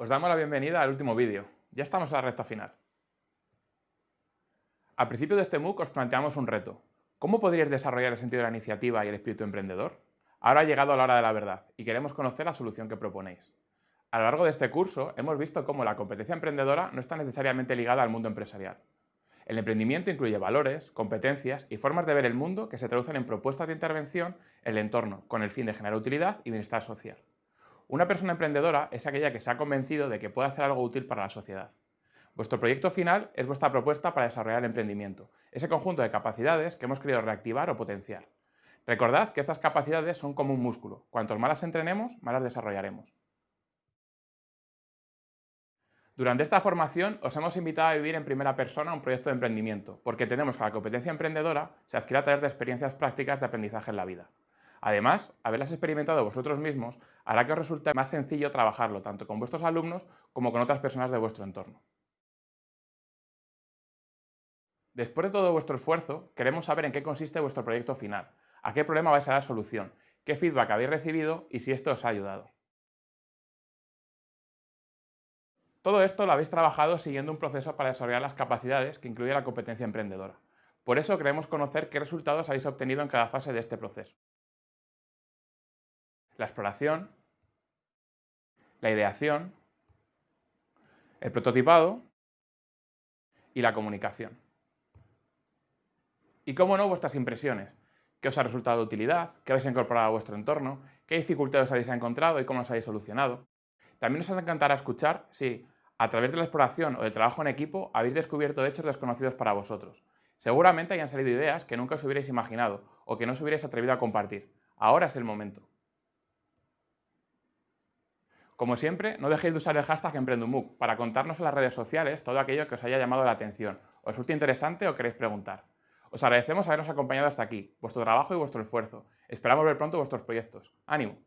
Os damos la bienvenida al último vídeo. Ya estamos en la recta final. Al principio de este MOOC os planteamos un reto. ¿Cómo podríais desarrollar el sentido de la iniciativa y el espíritu emprendedor? Ahora ha llegado la hora de la verdad y queremos conocer la solución que proponéis. A lo largo de este curso hemos visto cómo la competencia emprendedora no está necesariamente ligada al mundo empresarial. El emprendimiento incluye valores, competencias y formas de ver el mundo que se traducen en propuestas de intervención en el entorno con el fin de generar utilidad y bienestar social. Una persona emprendedora es aquella que se ha convencido de que puede hacer algo útil para la sociedad. Vuestro proyecto final es vuestra propuesta para desarrollar el emprendimiento, ese conjunto de capacidades que hemos querido reactivar o potenciar. Recordad que estas capacidades son como un músculo. Cuantos más las entrenemos, más las desarrollaremos. Durante esta formación os hemos invitado a vivir en primera persona un proyecto de emprendimiento, porque tenemos que la competencia emprendedora se adquiere a través de experiencias prácticas de aprendizaje en la vida. Además, haberlas experimentado vosotros mismos hará que os resulte más sencillo trabajarlo tanto con vuestros alumnos como con otras personas de vuestro entorno. Después de todo vuestro esfuerzo, queremos saber en qué consiste vuestro proyecto final, a qué problema vais a dar solución, qué feedback habéis recibido y si esto os ha ayudado. Todo esto lo habéis trabajado siguiendo un proceso para desarrollar las capacidades que incluye la competencia emprendedora. Por eso queremos conocer qué resultados habéis obtenido en cada fase de este proceso la exploración, la ideación, el prototipado y la comunicación. Y cómo no, vuestras impresiones. ¿Qué os ha resultado de utilidad? ¿Qué habéis incorporado a vuestro entorno? ¿Qué dificultades habéis encontrado y cómo las habéis solucionado? También nos encantará escuchar si, a través de la exploración o del trabajo en equipo, habéis descubierto hechos desconocidos para vosotros. Seguramente hayan salido ideas que nunca os hubierais imaginado o que no os hubierais atrevido a compartir. Ahora es el momento. Como siempre, no dejéis de usar el hashtag EmprendumUC para contarnos en las redes sociales todo aquello que os haya llamado la atención, os resulte interesante o queréis preguntar. Os agradecemos habernos acompañado hasta aquí, vuestro trabajo y vuestro esfuerzo. Esperamos ver pronto vuestros proyectos. ¡Ánimo!